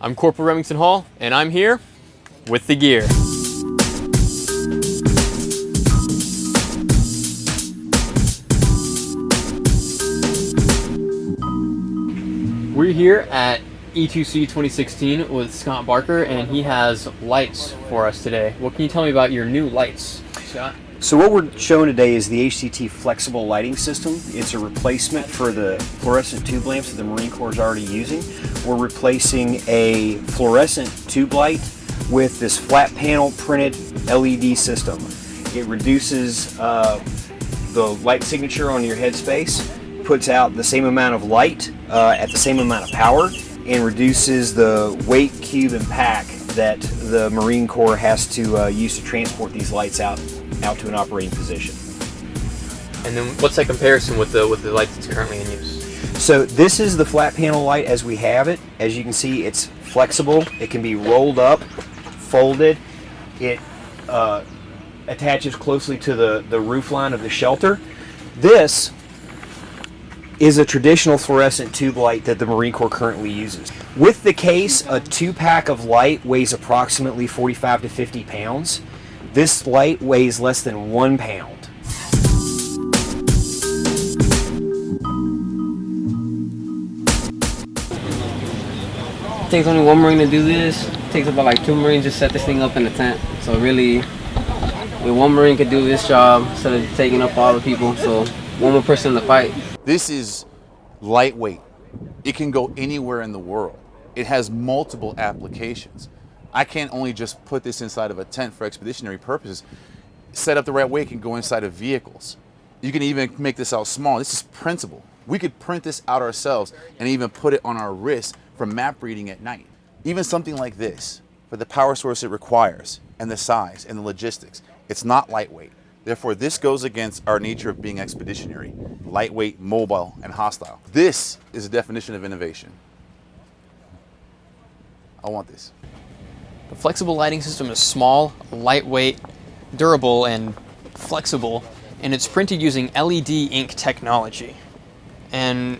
I'm Corporal Remington Hall, and I'm here with the gear. We're here at E2C 2016 with Scott Barker, and he has lights for us today. What can you tell me about your new lights, Scott? So what we're showing today is the HCT flexible lighting system. It's a replacement for the fluorescent tube lamps that the Marine Corps is already using. We're replacing a fluorescent tube light with this flat panel printed LED system. It reduces uh, the light signature on your headspace, puts out the same amount of light uh, at the same amount of power, and reduces the weight, cube, and pack that the Marine Corps has to uh, use to transport these lights out out to an operating position. And then what's that comparison with the with the light that's currently in use? So this is the flat panel light as we have it. As you can see, it's flexible. It can be rolled up, folded. It uh, attaches closely to the, the roof line of the shelter. This is a traditional fluorescent tube light that the Marine Corps currently uses. With the case, a two pack of light weighs approximately 45 to 50 pounds. This light weighs less than one pound. It takes only one Marine to do this. It takes about like two Marines to set this thing up in the tent. So really, one Marine could do this job instead of taking up all the people. So one more person in the fight. This is lightweight. It can go anywhere in the world. It has multiple applications. I can't only just put this inside of a tent for expeditionary purposes. Set up the right way, it can go inside of vehicles. You can even make this out small. This is printable. We could print this out ourselves and even put it on our wrist for map reading at night. Even something like this, for the power source it requires, and the size and the logistics, it's not lightweight. Therefore, this goes against our nature of being expeditionary, lightweight, mobile, and hostile. This is a definition of innovation. I want this. The flexible lighting system is small, lightweight, durable, and flexible, and it's printed using LED ink technology. And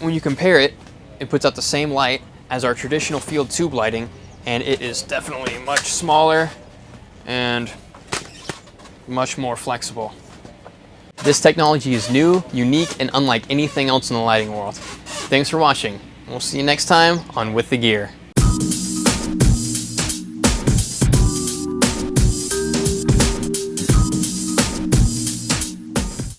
when you compare it, it puts out the same light as our traditional field tube lighting, and it is definitely much smaller and much more flexible. This technology is new, unique, and unlike anything else in the lighting world. Thanks for watching. We'll see you next time on With the Gear.